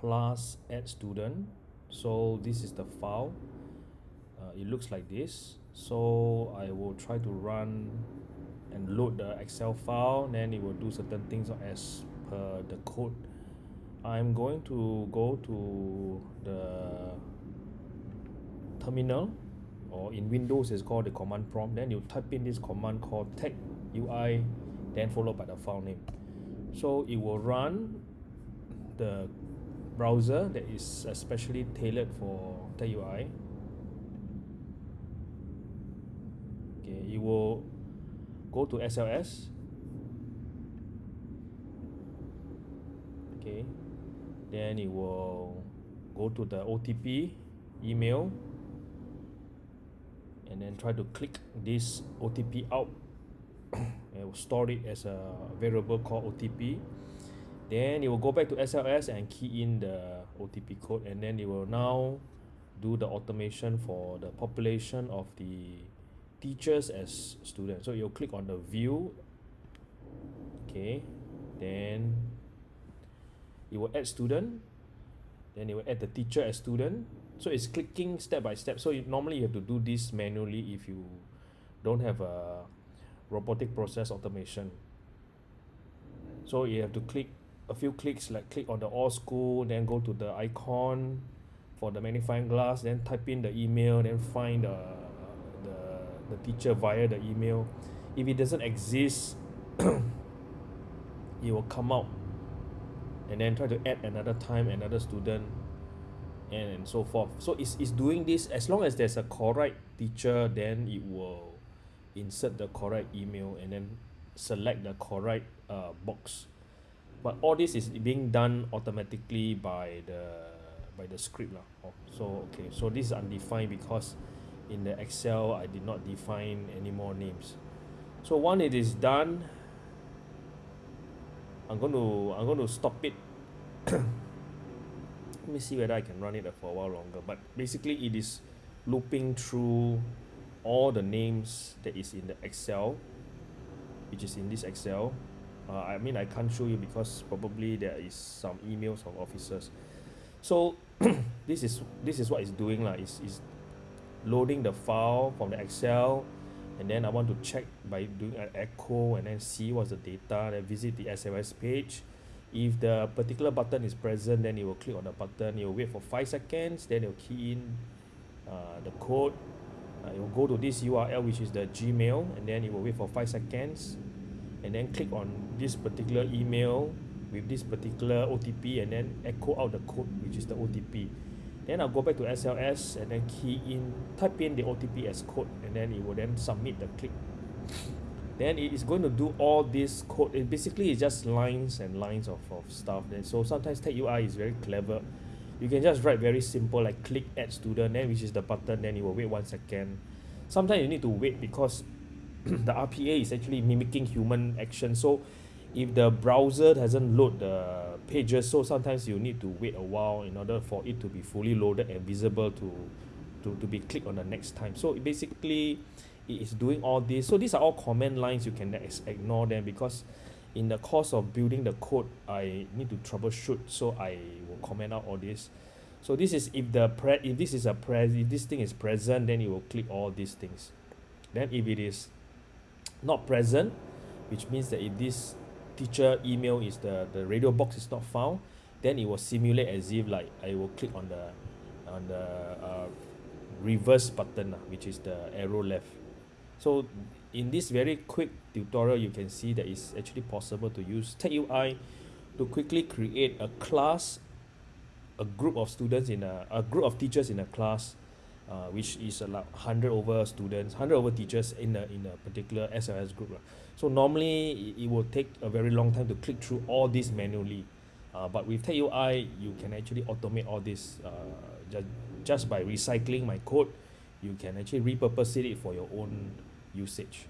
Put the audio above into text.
class add student. So this is the file. Uh, it looks like this. So I will try to run and load the excel file. Then it will do certain things as per the code. I'm going to go to the terminal or in Windows it's called the command prompt. Then you type in this command called tech UI then followed by the file name. So it will run the browser that is especially tailored for TagUI okay it will go to SLS okay then it will go to the OTP email and then try to click this OTP out. And will store it as a variable called OTP then it will go back to SLS and key in the OTP code. And then it will now do the automation for the population of the teachers as students. So you'll click on the view. Okay. Then it will add student. Then it will add the teacher as student. So it's clicking step by step. So you, normally you have to do this manually if you don't have a robotic process automation. So you have to click a few clicks like click on the all school then go to the icon for the magnifying glass then type in the email then find the the, the teacher via the email. If it doesn't exist it will come out and then try to add another time another student and, and so forth. So it's, it's doing this. As long as there's a correct teacher then it will insert the correct email and then select the correct uh, box but all this is being done automatically by the by the script lah. Oh, so okay. So this is undefined because in the excel I did not define any more names. So once it is done I'm going to I'm going to stop it. Let me see whether I can run it for a while longer. But basically it is looping through all the names that is in the excel which is in this excel uh, I mean I can't show you because probably there is some emails from officers. So this is this is what it's doing lah. Is is loading the file from the excel and then I want to check by doing an echo and then see what's the data then visit the S_M_S page. If the particular button is present then it will click on the button. It will wait for five seconds then it will key in uh, the code. Uh, it will go to this URL which is the Gmail and then it will wait for five seconds and then click on this particular email with this particular OTP and then echo out the code which is the OTP then I'll go back to SLS and then key in type in the OTP as code and then it will then submit the click. Then it is going to do all this code. It basically is just lines and lines of, of stuff. Then so sometimes TagUI is very clever. You can just write very simple like click add student then which is the button then it will wait one second. Sometimes you need to wait because the RPA is actually mimicking human action. So if the browser doesn't load the pages so sometimes you need to wait a while in order for it to be fully loaded and visible to to, to be clicked on the next time. So basically it is doing all this. So these are all command lines. You can ignore them because in the course of building the code I need to troubleshoot. So I will comment out all this. So this is if the pre if this is a pres if this thing is present then it will click all these things. Then if it is not present which means that if this teacher email is the the radio box is not found then it will simulate as if like I will click on the on the uh, reverse button uh, which is the arrow left. So in this very quick tutorial you can see that it's actually possible to use TagUI to quickly create a class a group of students in a, a group of teachers in a class uh, which is about 100 over students 100 over teachers in a in a particular SLS group so normally it, will take a very long time to click through all this manually. Uh, but with tech you can actually automate all this uh, just just by recycling my code you can actually repurpose it for your own usage